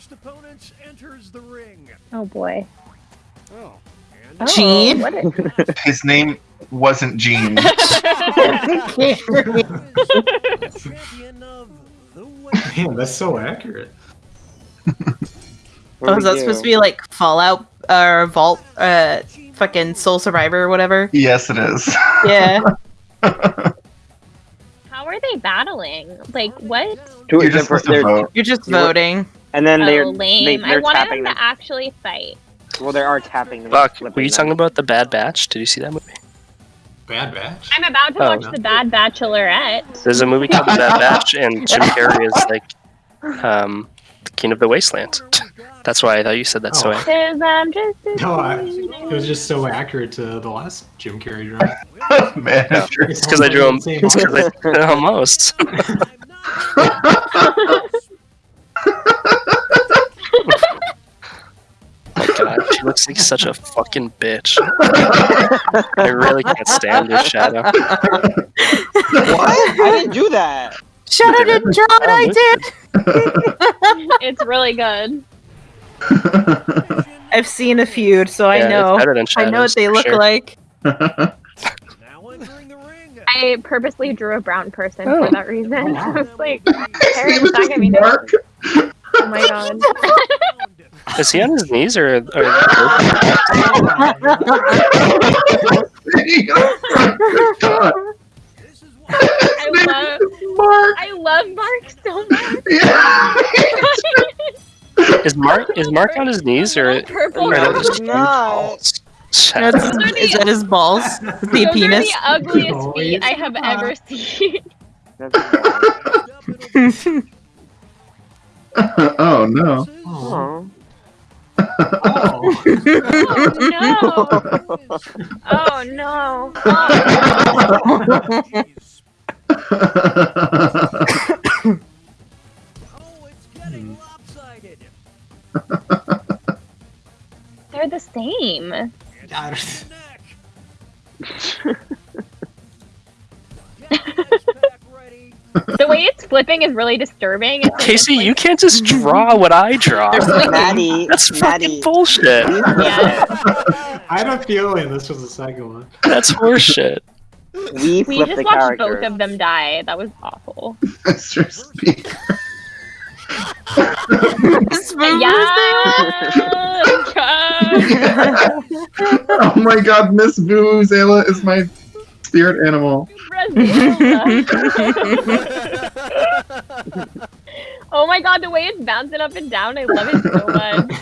first opponent enters the ring. Oh boy. Oh. Oh, Gene? What a- His name wasn't Gene. Champion of the Man, that's so accurate. Oh, is that supposed to be like Fallout or Vault, uh, fucking Soul Survivor or whatever? yes, it is. Yeah. How are they battling? Like what? You're just to vote. You're just You were- voting. And then they're oh, lame. They, they're wanted tapping them them. to actually fight. Well, they are tapping them. Fuck, were you them. talking about the Bad Batch? Did you see that movie? Bad batch. I'm about to Oh. watch The Bad Bachelorette. There's a movie called The Bad Batch, and Jim Carrey is like um, the king of the wasteland. That's why I thought you said that so. Oh. Cause I'm just No, I, it was just so accurate to the last Jim Carrey drawing. Manager. It's because I drew him. It's because I almost. God, she looks like such a fucking bitch. I really can't stand this shadow. What? I didn't do that. Shadow didn't draw it, I did! It's really good. I've seen a few, so I Yeah, it's know. better than I know what they look sure. like. Now entering the ring. I purposely drew a brown person Oh. for that reason. I was like, His Harry's name not gonna be there. Mark. Oh my god. Is he on his knees or? or God. This is what I love Mark. I love Mark so much. Yeah. is Mark is Mark on his knees or? Purple. or are No, those just he's not. balls? That's, is that his balls? The Those are penis? the ugliest Oh, feet I have ever ah. seen. Oh no. Oh. Oh. Oh no. Oh no. Oh, Oh, it's getting lopsided. they're the same. The way it's flipping is really disturbing. It's like- Casey, it's you can't just draw what I draw. Maddie. That's fucking bullshit. Yeah. I had a feeling this was the second one. That's horseshit. We We just the watched character. both of them die. That was awful. Mr. Speaker. Yeah. Oh my god, Miss Vuvuzela is my spirit animal. Oh my god, the way it's bouncing up and down, I love it so much.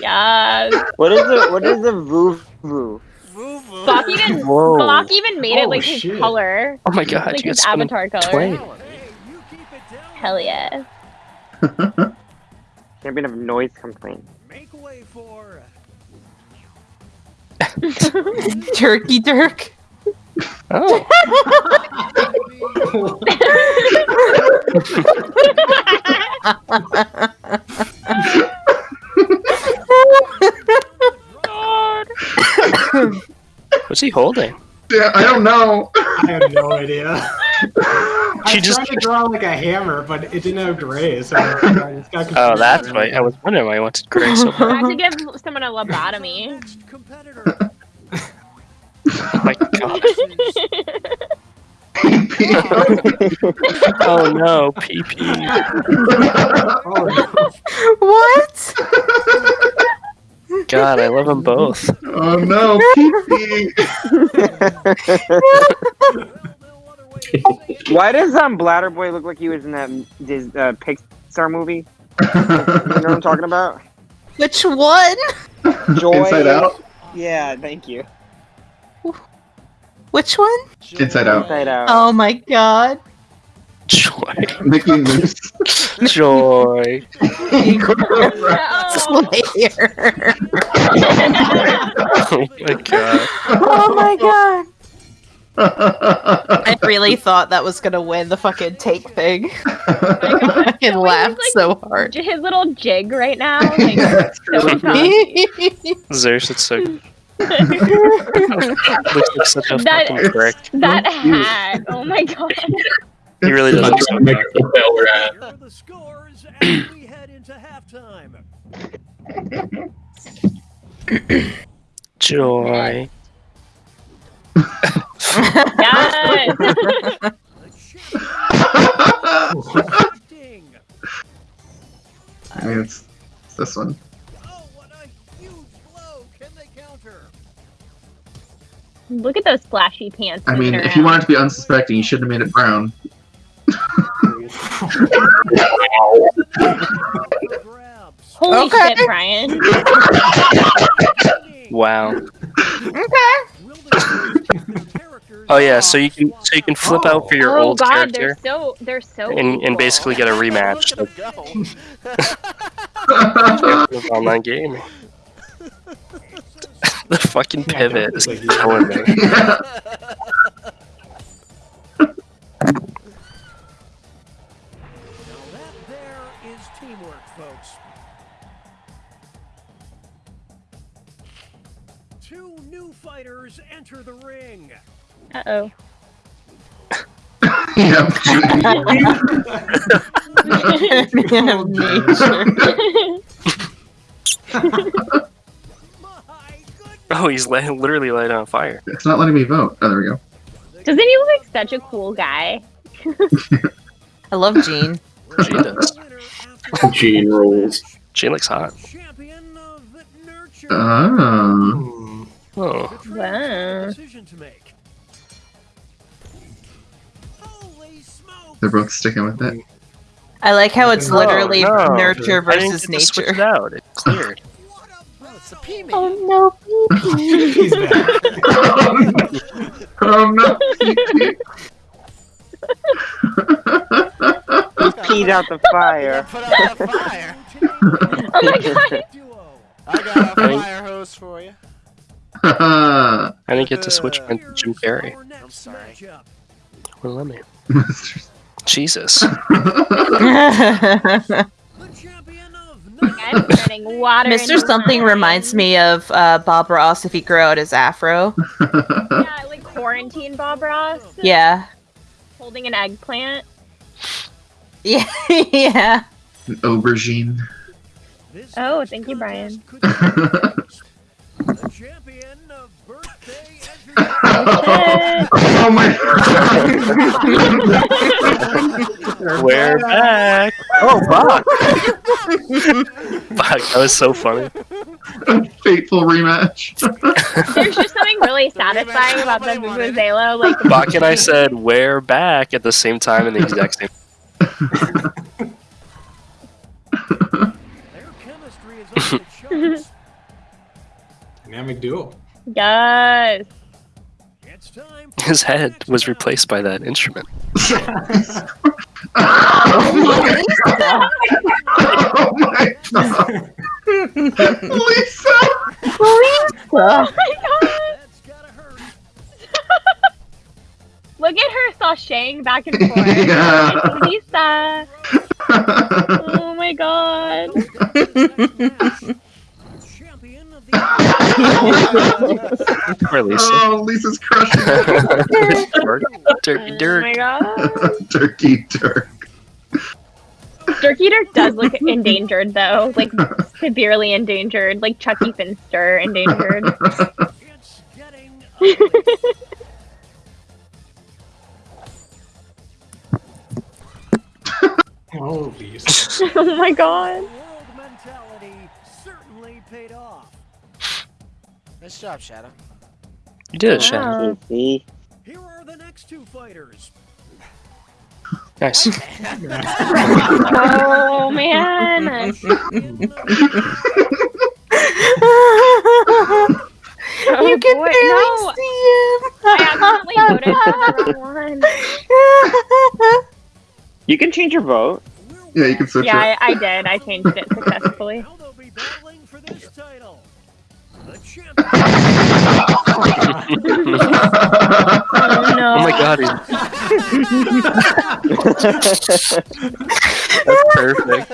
Yes. What is the what is the voo voo? Bach even Whoa. Bach even made it Oh, like his color. Oh my god, Like you his got avatar color. playing. Hey, you keep it down. Hell yeah. Champion of noise complaint. Make way for. Turkey Dirk. Oh, what's he holding? Yeah, I don't know. I have no idea. I She was just- trying to draw like a hammer, but it didn't have gray, so I just got confused. Oh, that's why I was wondering why I wanted gray so I have to give someone a lobotomy. Next competitor. Oh my god. PP. Oh no, PP. Oh, What? God, I love them both. oh no, PP. no other way to say it. Why does um Bladder Boy look like he was in that Dis, uh, Pixar movie? You know what I'm talking about? Which one? Joy. Inside Out? Yeah, thank you. Which one? Inside Out. Inside Out. Oh my god. Joy. Mickey Mouse. Joy. Slayer. Oh my god. oh my god. I really thought that was gonna win the fucking take thing. I fucking So laughed he's, so hard. His little jig right now. Like, so. Zeus, it's so. Looks like such a That- fucking prick. that hat. Oh my god. He really does. look so Here are the scores as we head into time. Joy. Yes. The champion acting. I mean, it's, it's this one. Look at those flashy pants. I mean, moving if you around. wanted to be unsuspecting, you shouldn't have made it brown. Holy Okay. shit, Brian. Wow. Will the characters Oh yeah, so you can so you can flip out for your oh old god, character they're so they're so and, and basically get a rematch. Look at him go. of online gaming. The fucking Yeah, pivot is definitely. killing me. Now that there is teamwork, folks. Two new fighters enter the ring. Uh oh. yeah. My goodness! Oh, he's li- literally lighting on fire. it's not letting me vote. Oh, there we go. Doesn't he look like such a cool guy? I love Gene. She does. Gene rules. She looks hot. Champion of nurture. Ah. Hmm. Oh, The trainers have a Wow. decision to make. Holy smokes! They're both sticking with it. I like how it's Oh, literally no. nurture I didn't versus get to switch nature. it out. It cleared. What a Oh, it's the P man. Oh no, pee He's back. oh no. He peed out the fire. Put out the fire. Oh my god. I got a fire hose for you. I didn't get to switch mine to Jim Carrey. Our next sorry. Well, let me. Jesus. The champion of I'm turning water. Mr. Something wine. reminds me of uh, Bob Ross if he grew out his afro. Yeah, like quarantine Bob Ross Yeah. holding an eggplant. Yeah. yeah. Aubergine. Oh, thank you, Brian. contest could be The champion of birthday entry. oh my We're back. Oh, fuck. fuck, that was so funny. Fateful rematch. There's just something really satisfying about the Nobody wanted. Vuvuzela. Like, Bach and I said, we're back at the same time in the exact same. Their chemistry is off the charts. Dynamic duo. yes. It's time for His head was replaced by that instrument. oh my god. Lisa! Oh my god. That's gotta hurt. Look at her sashaying back and forth. Yeah. Lisa. Oh my god. Champion of the Poor Lisa. oh, Lisa's crushing it. Turkey Oh Dirk. my god. Turkey Dirk. Turkey Dirk does look endangered though. Like severely endangered. Like Chucky Finster endangered. It's getting ugly. Oh, Lisa. oh my god. World mentality certainly paid off. Nice job, Shadow. You did it, Shannon. Here are the next two fighters. Nice. Oh man. Oh, you can oh, boy, barely no. I accidentally voted for one. You can change your vote. Yeah, you can switch Yeah, it. I, I did. I changed it successfully. Now they'll be battling for this title. The champion. Oh no. Oh my god, he's that's perfect.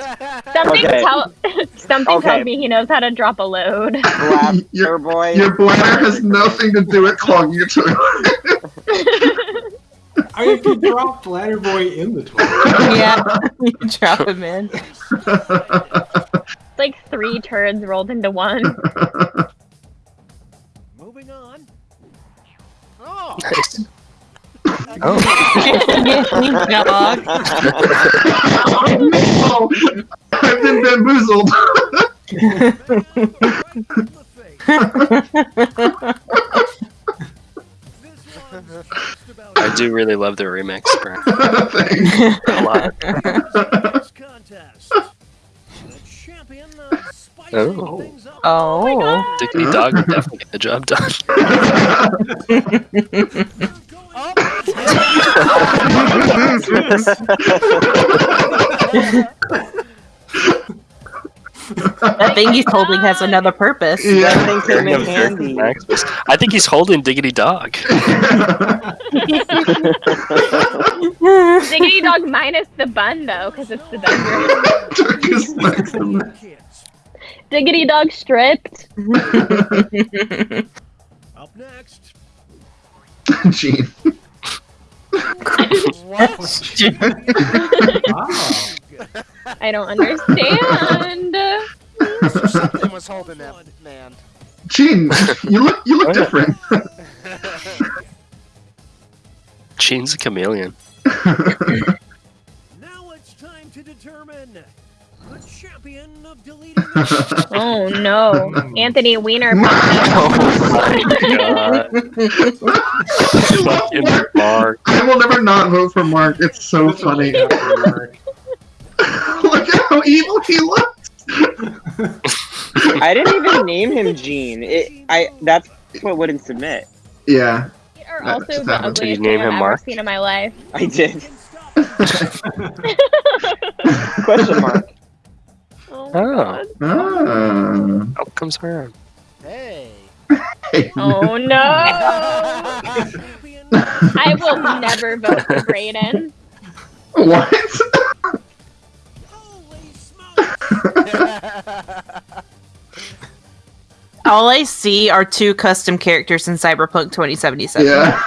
Something Okay. tell something Okay. tells me he knows how to drop a load. Blaster Your- boy. Your bladder has nothing to do with clogging your toilet. I mean, if you drop Bladder Boy in the toilet. yeah. You drop him in. It's like three turds rolled into one. Oh, Nice. Oh, Dog. oh, I've been bamboozled. Bam, right in the face. This one's just about I do really love the remix, bro. Thanks. A lot. this contest. The champion of spicing Oh. Oh. Dickney Dog definitely get the job done. That thing he's holding has another purpose. That thing came in handy. I think he's holding Diggity Dog. Diggity dog minus the bun though, because it's the bedroom. Turkish Maximus. kids. Diggity dog stripped. Up next. Gene. what? Oh. I don't understand. Mr. Something was holding that man. Gene, you look you look Oh, different. Gene's a chameleon. Now it's time to determine the champion of deleting the Oh no, Anthony Weiner. Oh my god. Fucking Mark. I will never not vote for Mark. It's so funny. Look at how evil he looks. I didn't even name him Gene. It, I that's what wouldn't submit. Yeah. are also the happened. Did you name thing I've him ever Mark? seen in my life. I did. Question mark. Oh my Oh. god. Ah. Outcomes around. Hey. Oh no. I will never vote for Brayden. What? Holy smokes! All I see are two custom characters in Cyberpunk 2077. Yeah.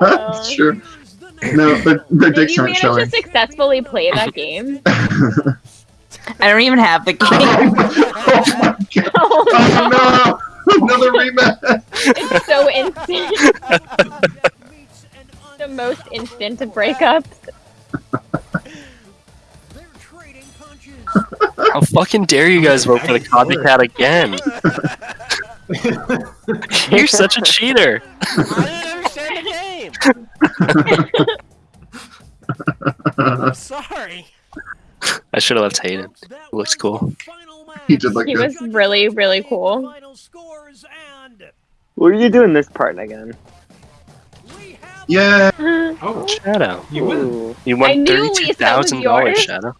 That's true. Here's the next No, their, their Did you manage to successfully play that game? I don't even have the game. oh my god. Oh Oh no! Another rematch! It's so instant. that meets an the most instant of breakups. They're. How fucking dare you guys vote for the copycat again? You're such a cheater. I didn't understand the game. I'm sorry. I should have left Hayden. Folks, that It looks cool. the. He did look He good. was really, really cool. Final scores and What are you doing this part again? Yeah. Oh, Shadow. you win. You I won knew, Lisa, thirty-two that was thousand dollars, yours. Shadow.